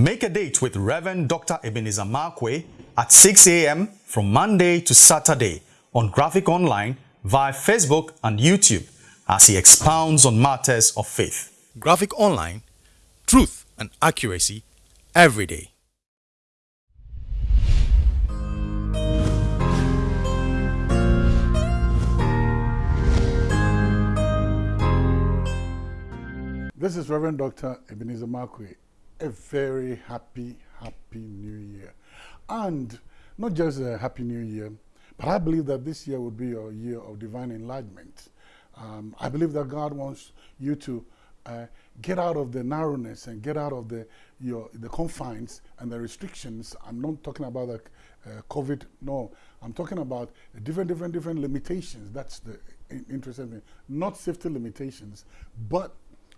Make a date with Reverend Dr. Ebenezer Markwei at 6 a.m. from Monday to Saturday on Graphic Online via Facebook and YouTube as he expounds on matters of faith. Graphic Online, truth and accuracy every day. This is Reverend Dr. Ebenezer Markwei. A very happy, happy new year. And not just a happy new year, but I believe that this year will be a year of divine enlightenment. Um, I believe that God wants you to uh, get out of the narrowness and get out of the, your, the confines and the restrictions. I'm not talking about the uh, COVID, no. I'm talking about different, different, different limitations. That's the interesting thing. Not safety limitations, but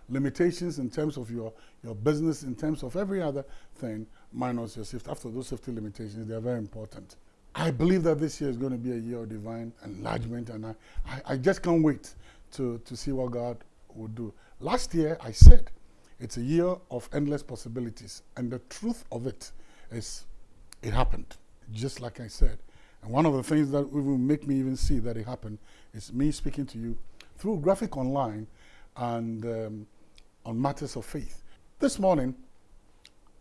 limitations in terms of your, your business, in terms of every other thing, minus your safety. After those safety limitations, they are very important. I believe that this year is going to be a year of divine enlargement, and I, I, I just can't wait to, to see what God will do. Last year, I said it's a year of endless possibilities, and the truth of it is it happened, just like I said. And one of the things that will make me even see that it happened is me speaking to you through Graphic Online and um, on matters of faith. This morning,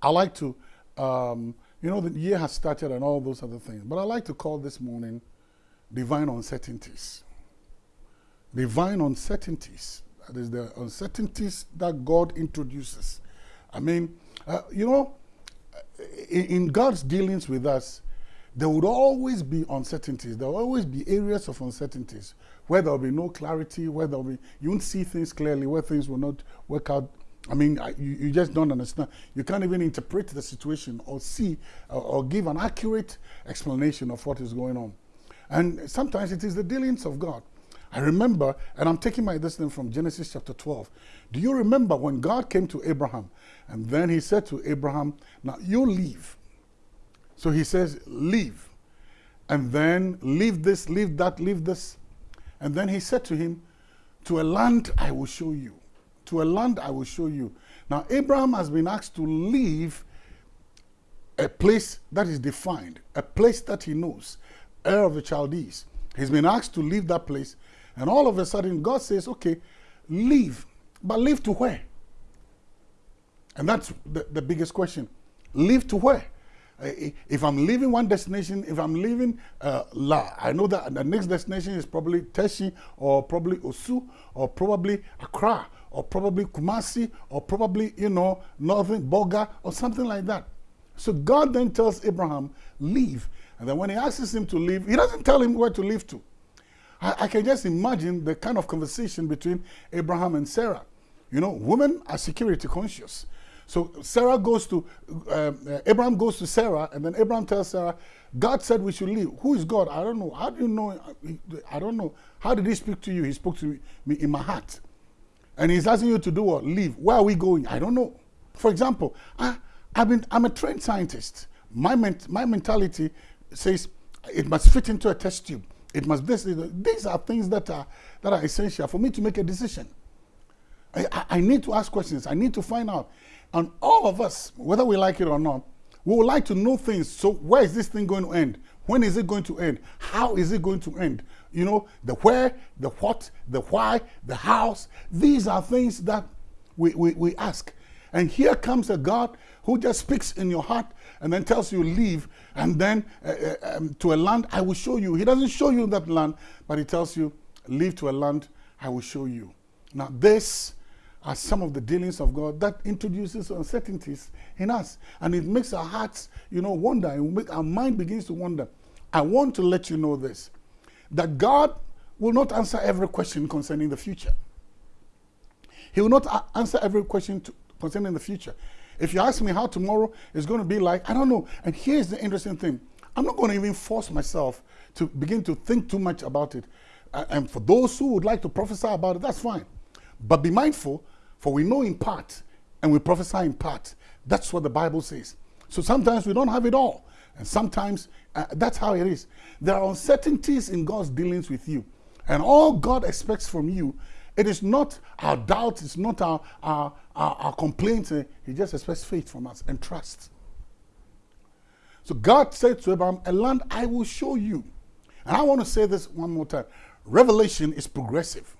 I like to, um, you know, the year has started and all those other things, but I like to call this morning divine uncertainties. Divine uncertainties. That is the uncertainties that God introduces. I mean, uh, you know, in, in God's dealings with us, there would always be uncertainties. There will always be areas of uncertainties where there will be no clarity, where there will be, you won't see things clearly, where things will not work out. I mean, you, you just don't understand. You can't even interpret the situation or see uh, or give an accurate explanation of what is going on. And sometimes it is the dealings of God. I remember, and I'm taking my this from Genesis chapter 12. Do you remember when God came to Abraham and then he said to Abraham, Now you leave so he says, leave. And then leave this, leave that, leave this. And then he said to him, to a land I will show you. To a land I will show you. Now, Abraham has been asked to leave a place that is defined, a place that he knows, Ur of the Chaldees. He's been asked to leave that place. And all of a sudden, God says, okay, leave. But leave to where? And that's the, the biggest question. Leave to where? If I'm leaving one destination, if I'm leaving uh, La, I know that the next destination is probably Teshi or probably Osu or probably Accra or probably Kumasi or probably, you know, Northern Bolga or something like that. So God then tells Abraham, leave. And then when he asks him to leave, he doesn't tell him where to leave to. I, I can just imagine the kind of conversation between Abraham and Sarah. You know, women are security conscious. So Sarah goes to, uh, Abraham goes to Sarah, and then Abraham tells Sarah, God said we should leave. Who is God? I don't know. How do you know? I don't know. How did he speak to you? He spoke to me in my heart. And he's asking you to do what? Leave. Where are we going? I don't know. For example, I, I've been, I'm a trained scientist. My, ment, my mentality says it must fit into a test tube. It must this. These are things that are, that are essential for me to make a decision. I, I need to ask questions. I need to find out. And all of us, whether we like it or not, we would like to know things. So where is this thing going to end? When is it going to end? How is it going to end? You know, the where, the what, the why, the hows. These are things that we, we, we ask. And here comes a God who just speaks in your heart and then tells you leave and then uh, uh, um, to a land I will show you. He doesn't show you that land, but he tells you leave to a land I will show you. Now this are some of the dealings of God that introduces uncertainties in us. And it makes our hearts, you know, wonder. And make our mind begins to wonder. I want to let you know this, that God will not answer every question concerning the future. He will not answer every question to, concerning the future. If you ask me how tomorrow is going to be like, I don't know. And here's the interesting thing. I'm not going to even force myself to begin to think too much about it. and for those who would like to prophesy about it, that's fine. But be mindful for we know in part and we prophesy in part. That's what the Bible says. So sometimes we don't have it all. And sometimes uh, that's how it is. There are uncertainties in God's dealings with you. And all God expects from you It is not our doubt, it's not our, our, our, our complaint. He just expects faith from us and trust. So God said to Abraham, A land I will show you. And I want to say this one more time Revelation is progressive.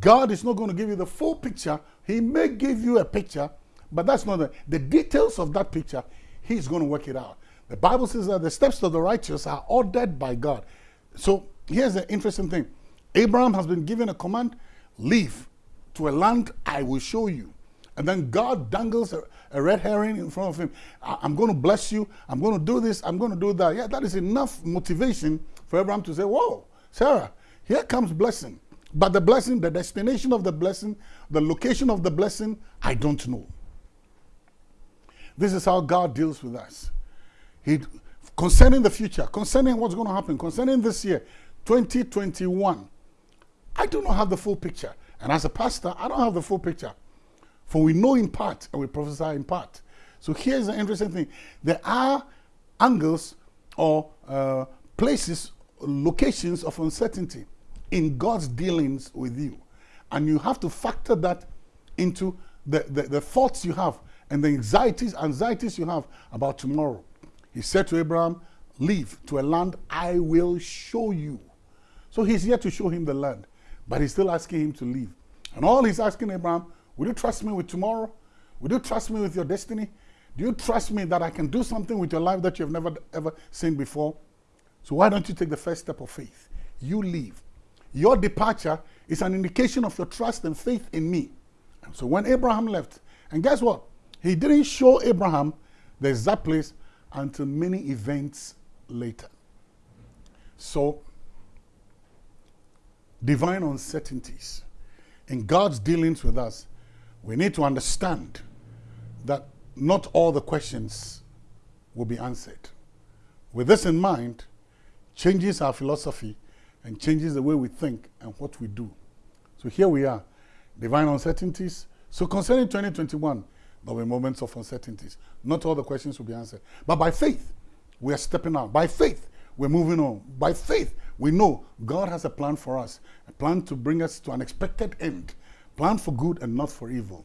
God is not going to give you the full picture. He may give you a picture, but that's not the, the details of that picture. He's going to work it out. The Bible says that the steps of the righteous are ordered by God. So here's the interesting thing Abraham has been given a command leave to a land I will show you. And then God dangles a, a red herring in front of him. I'm going to bless you. I'm going to do this. I'm going to do that. Yeah, that is enough motivation for Abraham to say, Whoa, Sarah, here comes blessing. But the blessing, the destination of the blessing, the location of the blessing, I don't know. This is how God deals with us. He, concerning the future, concerning what's going to happen, concerning this year, 2021, I do not have the full picture. And as a pastor, I don't have the full picture. For we know in part and we prophesy in part. So here's the interesting thing there are angles or uh, places, locations of uncertainty in God's dealings with you. And you have to factor that into the, the, the thoughts you have and the anxieties, anxieties you have about tomorrow. He said to Abraham, Leave to a land I will show you. So he's here to show him the land, but he's still asking him to leave. And all he's asking Abraham, Will you trust me with tomorrow? Will you trust me with your destiny? Do you trust me that I can do something with your life that you've never ever seen before? So why don't you take the first step of faith? You leave. Your departure is an indication of your trust and faith in me. So when Abraham left, and guess what? He didn't show Abraham the exact place until many events later. So, divine uncertainties in God's dealings with us, we need to understand that not all the questions will be answered. With this in mind, changes our philosophy and changes the way we think and what we do. So here we are, divine uncertainties. So concerning 2021, there will be moments of uncertainties. Not all the questions will be answered. But by faith, we are stepping out. By faith, we're moving on. By faith, we know God has a plan for us, a plan to bring us to an expected end, plan for good and not for evil.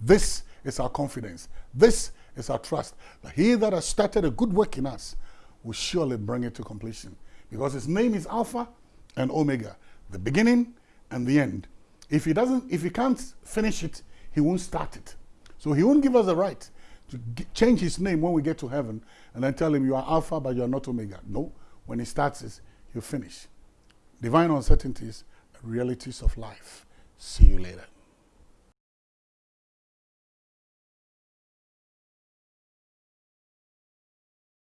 This is our confidence. This is our trust that he that has started a good work in us will surely bring it to completion. Because his name is Alpha and Omega, the beginning and the end. If he doesn't, if he can't finish it, he won't start it. So he won't give us the right to change his name when we get to heaven and then tell him you are Alpha but you are not Omega. No, when he starts it, he'll finish. Divine uncertainties, realities of life. See you later.